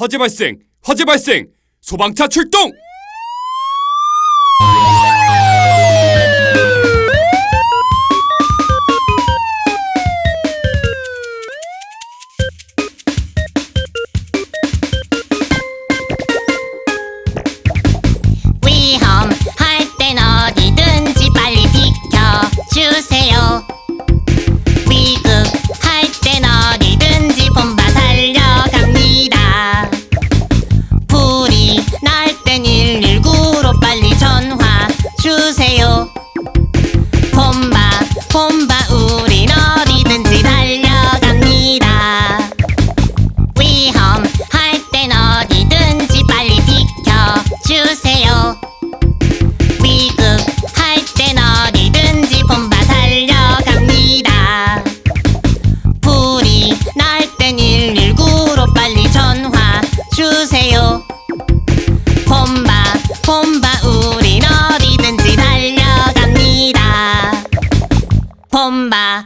화재 발생! 화재 발생! 소방차 출동! 봄바 우린 어디든지 달려갑니다. 봄바